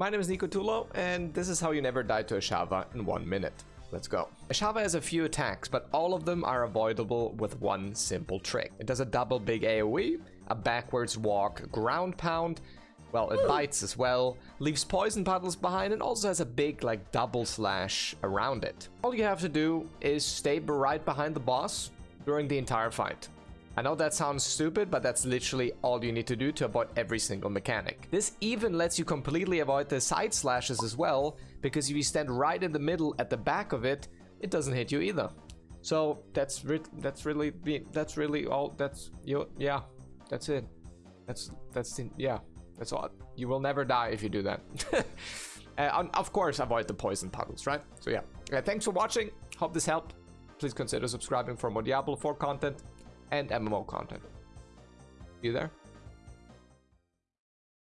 My name is Nico Tulo, and this is how you never die to Ashava in one minute. Let's go. Ashava has a few attacks, but all of them are avoidable with one simple trick. It does a double big AoE, a backwards walk ground pound, well, it bites as well, leaves poison puddles behind, and also has a big, like, double slash around it. All you have to do is stay right behind the boss during the entire fight. I know that sounds stupid, but that's literally all you need to do to avoid every single mechanic. This even lets you completely avoid the side slashes as well, because if you stand right in the middle at the back of it, it doesn't hit you either. So that's re that's really that's really all that's you yeah that's it. That's that's yeah that's all. You will never die if you do that. Uh, of course avoid the poison puddles right? So yeah. Uh, thanks for watching. Hope this helped. Please consider subscribing for more Diablo 4 content and MMO content. You there?